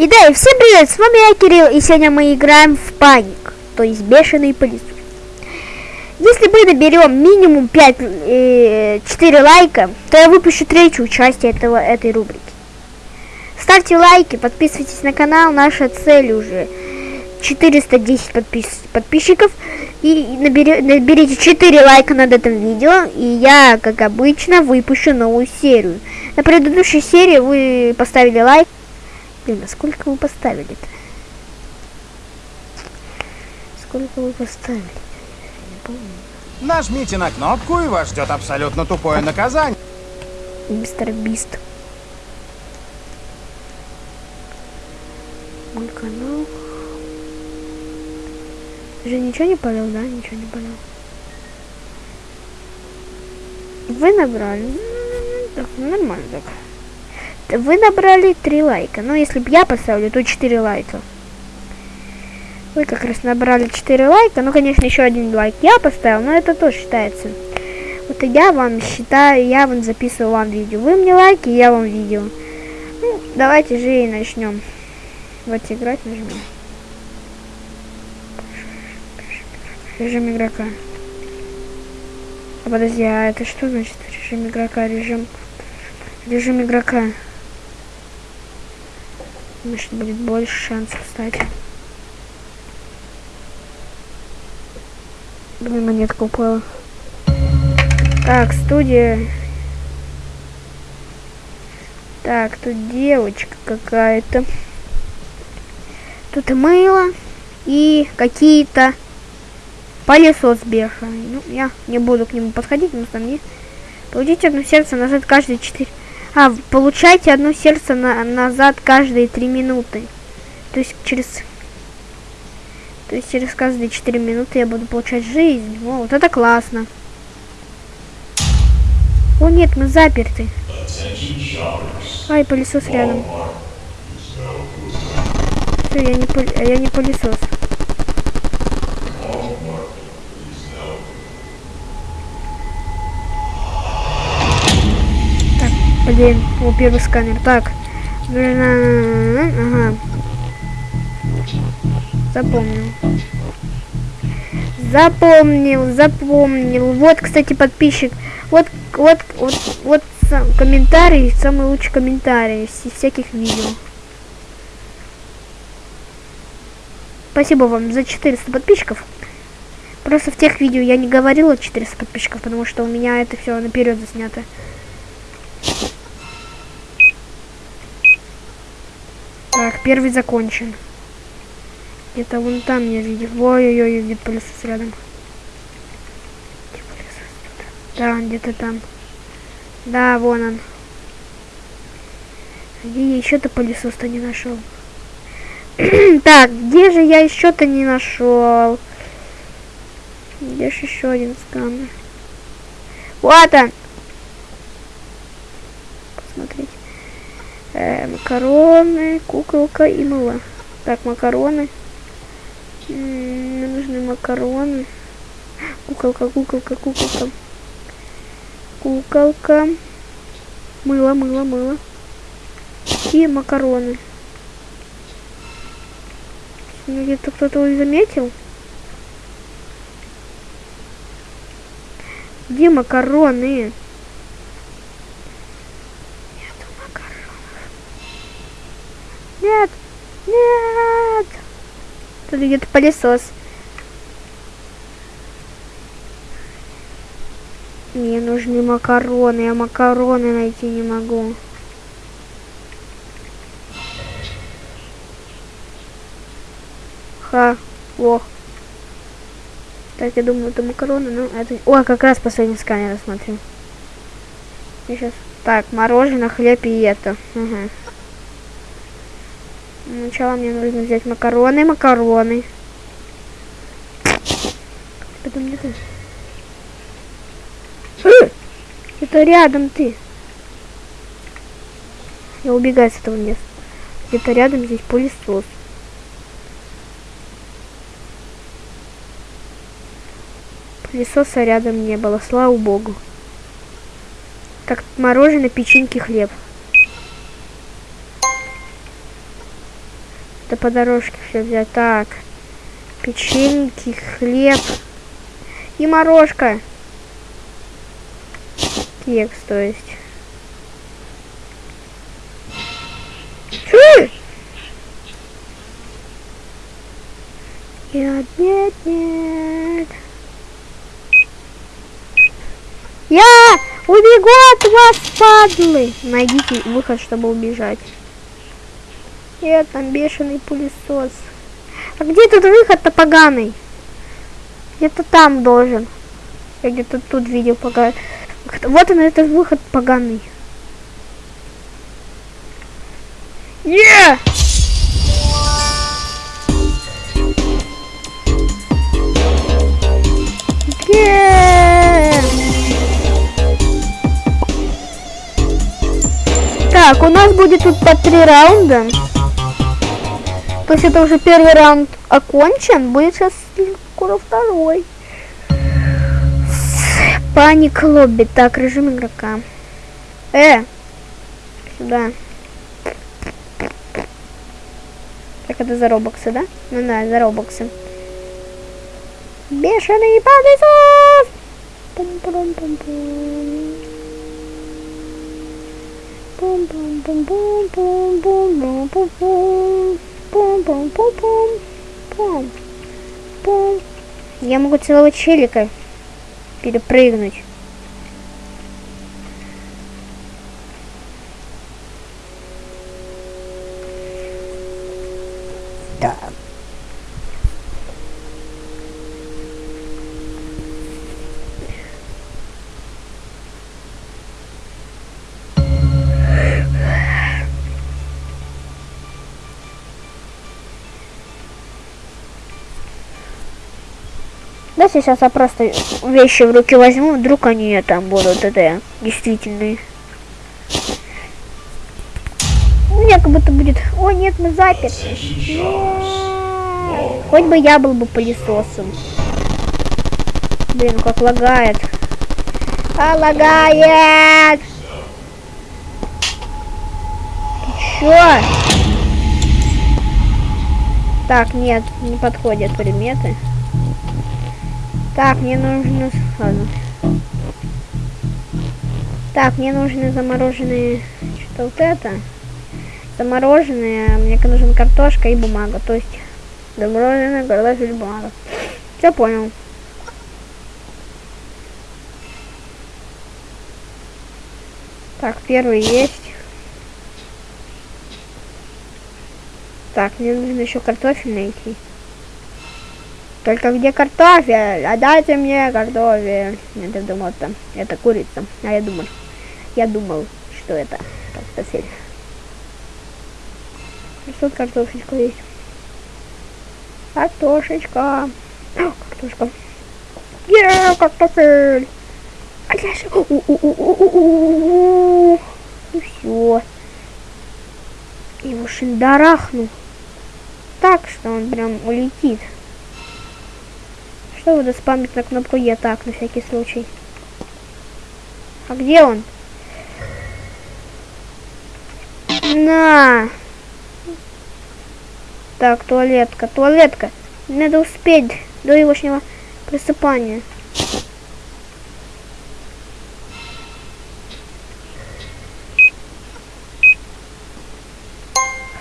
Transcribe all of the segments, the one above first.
И да, и всем привет, с вами я, Кирилл, и сегодня мы играем в Паник, то есть Бешеный пылесос. Если мы наберем минимум 5, э, 4 лайка, то я выпущу третью часть этого, этой рубрики. Ставьте лайки, подписывайтесь на канал, наша цель уже 410 подпис подписчиков. И набери, наберите 4 лайка над этим видео, и я, как обычно, выпущу новую серию. На предыдущей серии вы поставили лайк. А сколько вы поставили-то? Сколько вы поставили? Не помню. Нажмите на кнопку, и вас ждет абсолютно тупое наказание. Мистер Бист. Мой канал. Ты же ничего не полил, да? Ничего не полил. Вы набрали. М, Так, нормально так. Вы набрали 3 лайка. Ну, если бы я поставлю, то 4 лайка. Вы как раз набрали 4 лайка. Ну, конечно, еще один лайк я поставил, но это тоже считается. Вот я вам считаю, я вам записываю вам видео. Вы мне лайки, я вам видео. Ну, давайте же и начнем. Вот играть нажмем. Режим игрока. А подожди, а это что значит режим игрока? Режим... Режим игрока. Значит, будет больше шансов стать. Блин, монетка упала. Так, студия. Так, тут девочка какая-то. Тут мыло. И какие-то пылесос бешеный. Ну, я не буду к нему подходить, потому что мне... Получите одно сердце назад каждые 4... А, получайте одно сердце на... назад каждые 3 минуты. То есть через... То есть через каждые 4 минуты я буду получать жизнь. О, вот это классно. О нет, мы заперты. Ай, пылесос рядом. Всё, я не, я не пылесос. Так, блин, о, первый сканер. Так. Ага. Запомнил. Запомнил, запомнил. Вот, кстати, подписчик. Вот, вот, вот, вот сам комментарий, самый лучший комментарий из всяких видео. Спасибо вам за 400 подписчиков. Просто в тех видео я не говорила 400 подписчиков, потому что у меня это все наперед заснято. Так, первый закончен. Где-то вон там я видел. Ой-ой-ой, где пылесос рядом. Где? Да, где-то там. Да, вон он. Где я еще-то пылесос-то не нашел? так, где же я еще-то не нашел? Где же еще один сканер? Вот он! Посмотрите. Э, макароны, куколка и мыло. Так, макароны. М, Мне нужны макароны. Куколка, куколка, куколка. Куколка. Мыло, мыло, мыло. И макароны. Ну, Где-то кто-то их заметил. Где макароны? Нету макаронов. Нет! Нет! Тут где-то пылесос. Мне нужны макароны, я макароны найти не могу. Ха, лох. Так, я думаю, это макароны, ну, это... О, как раз последний сканер, смотрю. Я сейчас... Так, мороженое, хлеб и это. Угу. Сначала мне нужно взять макароны, макароны. Это мне ты. Это рядом ты. Я убегаю с этого места. Где-то рядом здесь пылесос. Пылесоса рядом не было, слава богу. Так, мороженое, печеньки, хлеб. Да по дорожке все взять. Так. Печеньки, хлеб. И морожка. Кекс, то есть. Нет, нет, нет. Я убегу от вас, падлы. Найдите выход, чтобы убежать. Нет, там бешеный пылесос. А где тут выход-то поганый? Где-то там должен. Я где-то тут видел пока. Вот он, этот выход поганый. Yeah! Так, у нас будет тут по три раунда. То есть это уже первый раунд окончен. Будет сейчас скоро второй. Паник лобби. Так, режим игрока. Э! Сюда. Так, это за робоксы, да? Ну да, за робоксы. Бешеный пылесос! Пум-пум-пум-пум. Я могу целого челика перепрыгнуть. Да, сейчас я просто вещи в руки возьму, вдруг они там будут, это действительные. У меня как будто будет... О, нет, мы заперты. Хоть бы я был бы пылесосом. Блин, как лагает. А, лагает! Ты чё? Так, нет, не подходят предметы. Так, мне нужно... Ладно. Так, мне нужны замороженные... Что-то вот это. Замороженные. Мне нужна картошка и бумага. То есть замороженная картошка и бумага. Все понял. Так, первый есть. Так, мне нужно еще картофель найти. Только где картофель? Отдайте мне картофель. Я думал, это, это курица. А я думал, я думал, что это картофель. Тут картошечка есть. Картошечка. О, картошка. Е, картофель. А же... Ну все. Его шиндарахну. Так, что он прям улетит. Что буду спамить на кнопку Е так, на всякий случай. А где он? На! Так, туалетка, туалетка. Надо успеть до егошнего просыпания.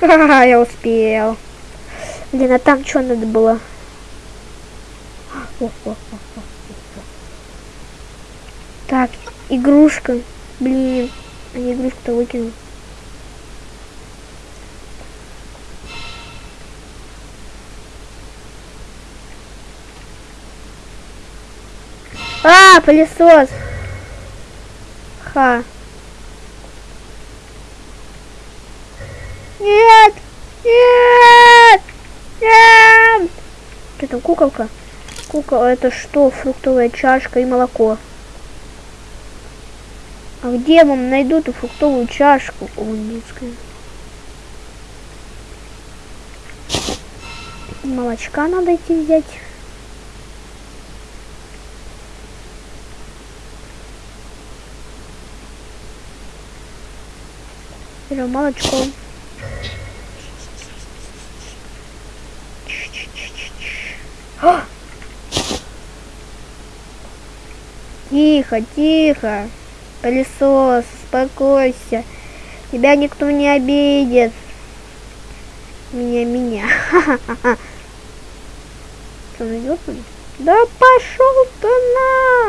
Ха-ха, я успел. Блин, а там что надо было? Так, игрушка. Блин, а не игрушку-то выкинул. А, пылесос. Ха. Нет! Нет! Нет! Что там, куколка? Кукол, это что? Фруктовая чашка и молоко. А где вам найду эту фруктовую чашку? Детская. Молочка надо идти взять. Берем молочко. А! Тихо, тихо. Пылесос, успокойся. Тебя никто не обидит. Меня, меня. Что, он идет? Да пошел ты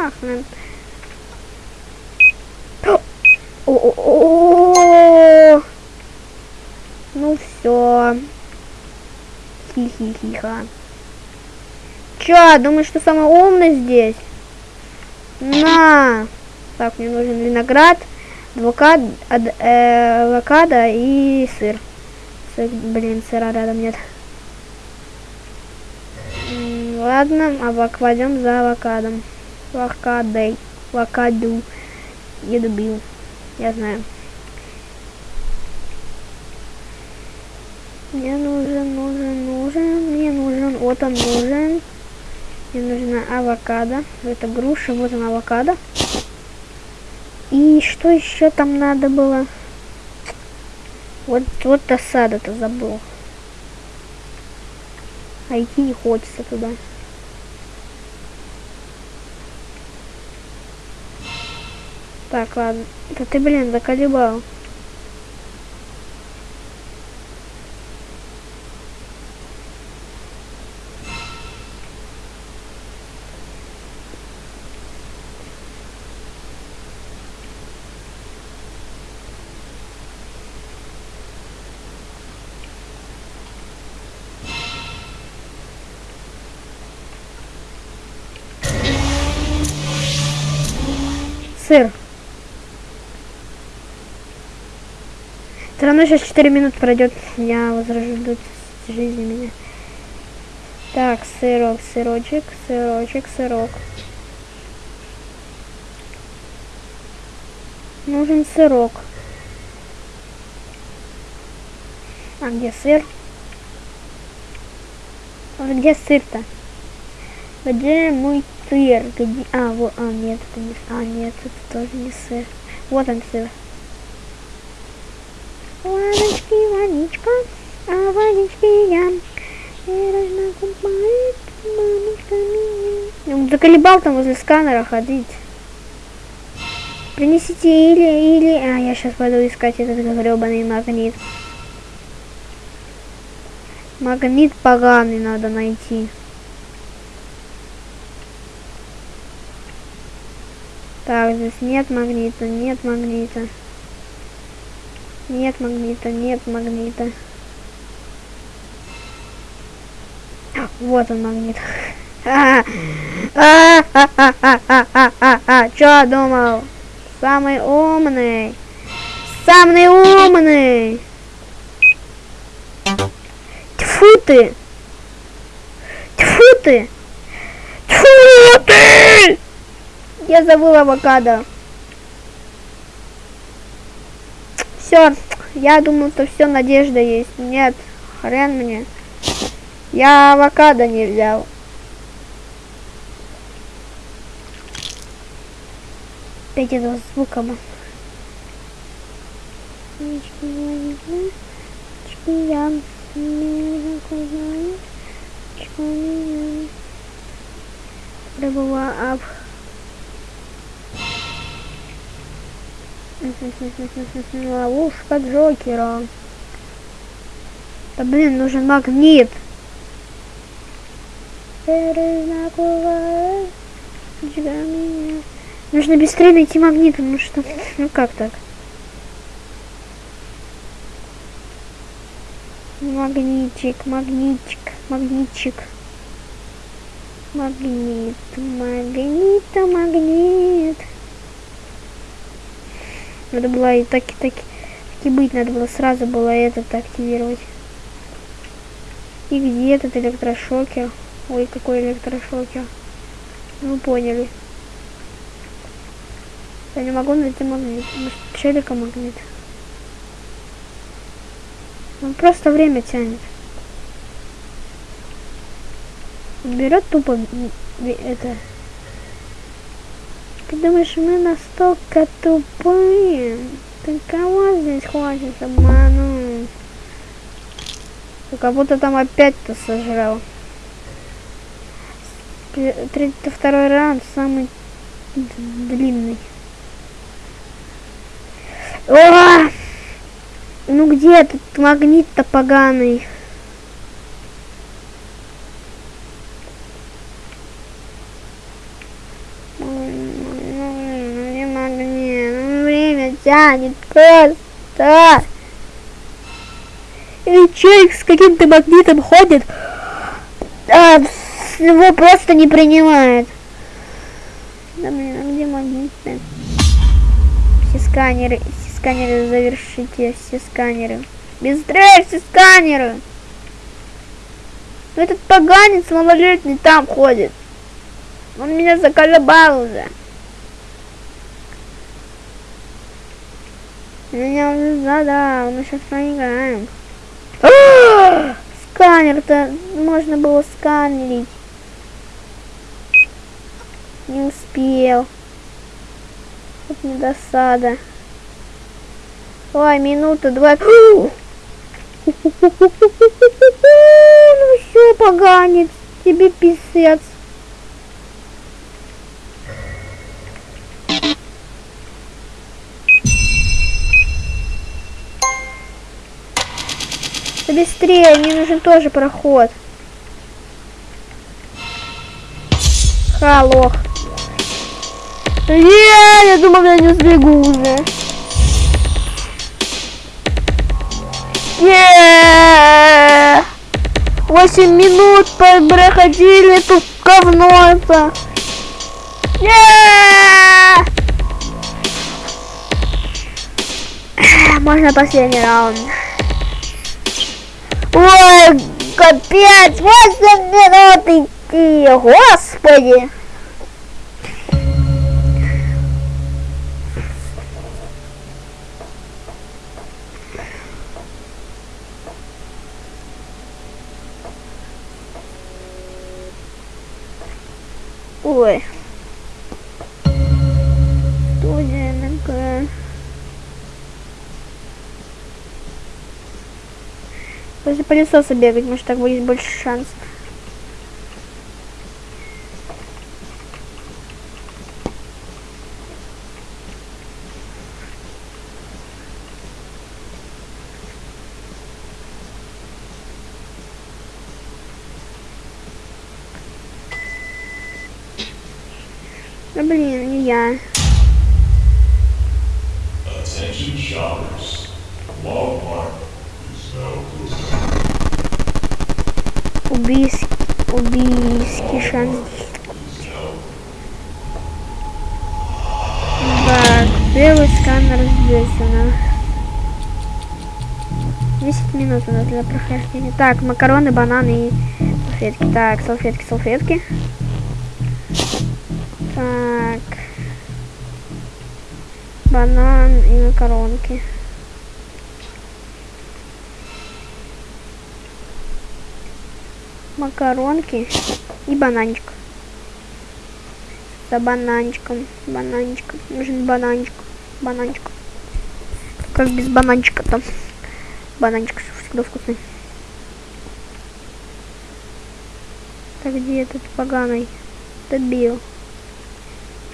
нахрен. -о ну все. Хи-хи-хиха. Чё, думаешь, что самый умный здесь? На! Так, мне нужен виноград, авокад, э, авокадо и сыр. сыр. Блин, сыра рядом нет. Ладно, авок пойдем за авокадом. Авокадой. Авокаду. Я добил. Я знаю. Мне нужен, нужен, нужен. Мне нужен. Вот он нужен. Мне нужна авокадо. Это груша, вот она авокадо. И что еще там надо было? Вот, вот осада-то забыл. А идти не хочется туда. Так, ладно. Да ты, блин, заколебал. Сыр. Все равно сейчас 4 минут пройдет, я возрождут жизни меня. Так, сырок, сырочек, сырочек, сырок. Нужен сырок. А где сыр? А где сыр-то? Где мой сыр? Где... А, вот, а, нет, это не... А, нет, это тоже не сыр. Вот он сыр. Ладочки, водичка, а водички я. Бережно купает мамочка меня. Он заколебал там возле сканера ходить. Принесите или, или... А, я сейчас пойду искать этот гребаный магнит. Магнит поганый надо найти. Так, здесь нет магнита, нет магнита. Нет магнита, нет магнита. Вот он магнит. Чё думал? Самый умный. Самый умный. Тьфу ты. Тьфу ты. Тьфу ты. Я забыла авокадо. Все, я думал, что все надежда есть. Нет, хрен мне. Я авокадо не взял. Опять этого звука. Я Рыбова ап. Ловушка Джокера. Да блин, нужен магнит. Нужно быстрее найти магнит, потому что... Ну как так? Магнитик, магнитик, магнитчик. Магнит, магнит, магнит. Надо было и так, и так, и быть, надо было сразу было этот активировать. И где этот электрошокер? Ой, какой электрошокер. Ну, поняли. Я не могу найти магнит. Может, челика магнит. Он просто время тянет. Берет тупо это ты думаешь, мы настолько тупые? Ты кого здесь хочешь обмануть? Как будто там опять-то сожрал. 32 раунд самый длинный. О! Ну где этот магнит-то поганый? Где магнит? Ну, время тянет просто. Или человек с каким-то магнитом ходит, а его просто не принимает. Да блин, а где магнит-то? Все сканеры, все сканеры завершите, все сканеры. Быстрее все сканеры! Этот поганец малолетний там ходит. Он меня заколебал уже. Меня уже да, мы сейчас проиграем. Сканер-то можно было сканерить. Не успел. Вот не досада. Ой, минута, два. Ну все, поганец, тебе писец. Да быстрее, мне нужен тоже проход. Ха, лох. Я думал, я не сбегу уже. Не. Восемь минут проходили тут говно это. Не. Можно последний раунд. Ой, капец, 8 минут идти, господи. Ой. Студия НК. После пылесоса бегать, может так будет больше шансов. Да блин, не я. Attention shoppers. Walmart is now closed. Убийский, убийский шанс. Так, первый сканер нас. 10 минут у нас для прохождения. Так, макароны, бананы и салфетки. Так, салфетки, салфетки. Так. Банан и макаронки. Макаронки и бананчик. За бананчиком. Бананчиком. Нужен бананчик. Бананчик. Как без бананчика там. Бананчик всегда вкусный. Так где этот поганый? Добил.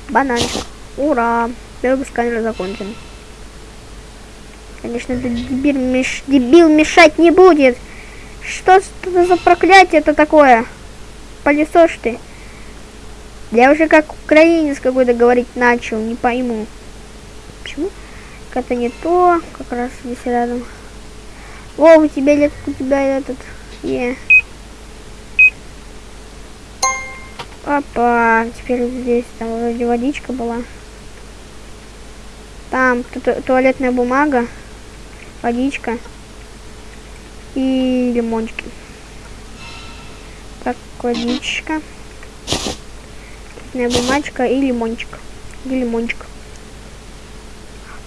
Бананчик. Ура! Первый сканер закончен. Конечно, этот дебил, меш... дебил мешать не будет. Что это за проклятие это такое? Пылесос ты. Я уже как украинец какой-то говорить начал, не пойму. Почему? Это не то, как раз здесь рядом. О, у тебя лет, у тебя этот, е. Опа, теперь здесь там вроде водичка была. Там ту туалетная бумага, водичка и лимончики. Так, водичка, бумажка и лимончик. И лимончик.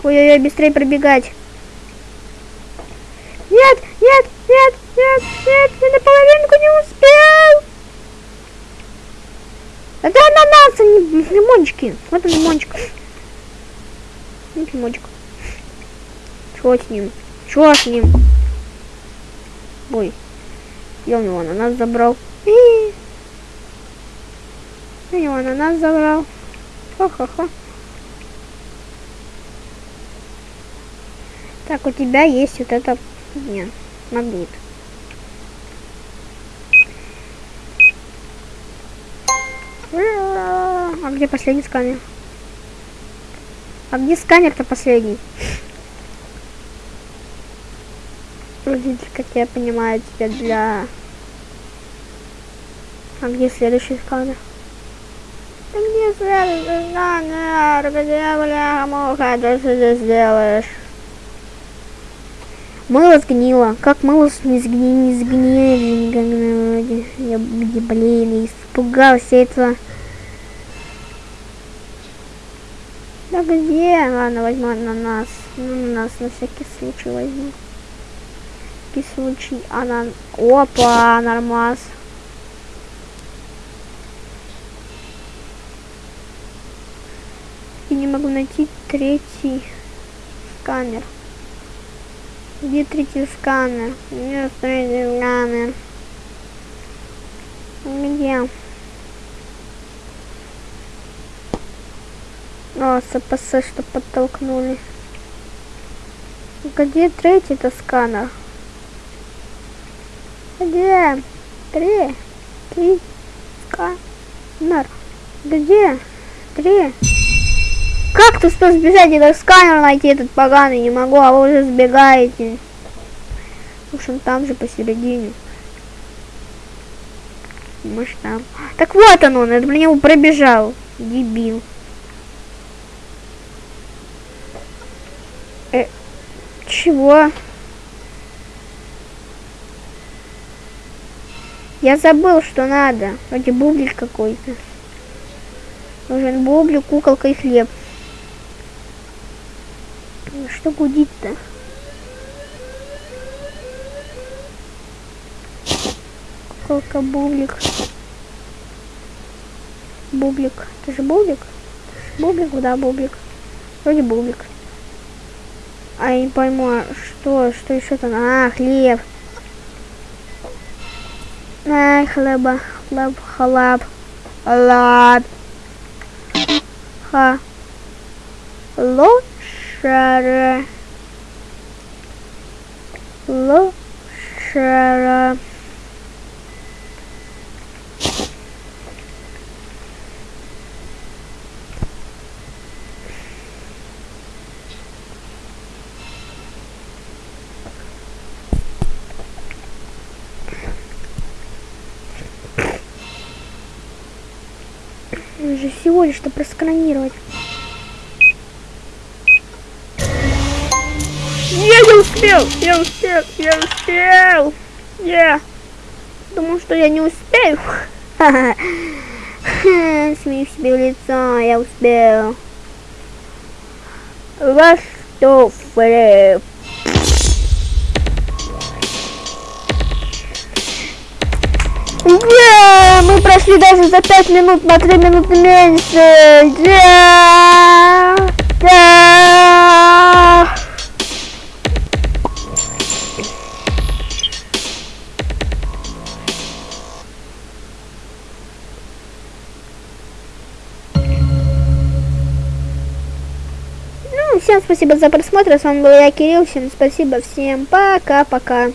Ой-ой-ой, быстрее пробегать. Нет, нет, нет, нет, нет, я на половинку не успел. Это ананасы, не лимончики. Вот он лимончик. Вот лимончик. Чего с ним? Чего с ним? Ой. Я у него ананас забрал. И... У него ананас забрал. Хо-хо-хо. Так, у тебя есть вот это... Нет, магнит. А где последний сканер? А где сканер-то последний? Вроде, как я понимаю, теперь для... А где следующий сканер? Да где следующий сканер? Где, бля, муха, ты что здесь делаешь? Мыло сгнило. Как мыло не сгни, не сгнили? Я, блин, испугался этого. Да где? Ладно, возьму ананас. Ну, ананас на всякий случай возьму. Всякий случай. Анан... Опа, нормас. Я не могу найти третий сканер. Где третий сканер? Где третий сканер? Где? О, СПС, что подтолкнули. Где третий-то сканер? Где? Три. Три. Сканер. Где? Три. Как ты что сбежать? Это сканер найти этот поганый не могу, а вы уже сбегаете. В общем, там же посередине. Может там. Так вот он, он, это мне него пробежал. Дебил. Э, чего? Я забыл, что надо. Вроде бублик какой-то. Нужен бублик, куколка и хлеб. Что гудит-то? Куколка, бублик. Бублик. Это же бублик? Бублик, да, бублик. Вроде бублик. А я не пойму, а что, что еще там? А, хлеб. Ай, хлеба, хлеб, хлеб, хлеб. Ха. Лошара. Лошара. Всего лишь-то просканировать. Я не успел! Я успел! Я успел! Я! Думал, что я не успею. Смею себе в лицо, я успел. Во что, Фрэп? Yeah, мы прошли даже за 5 минут на 3 минуты меньше. Yeah, yeah. Ну, всем спасибо за просмотр. С вами был я, Кирилл. Всем спасибо. Всем пока-пока.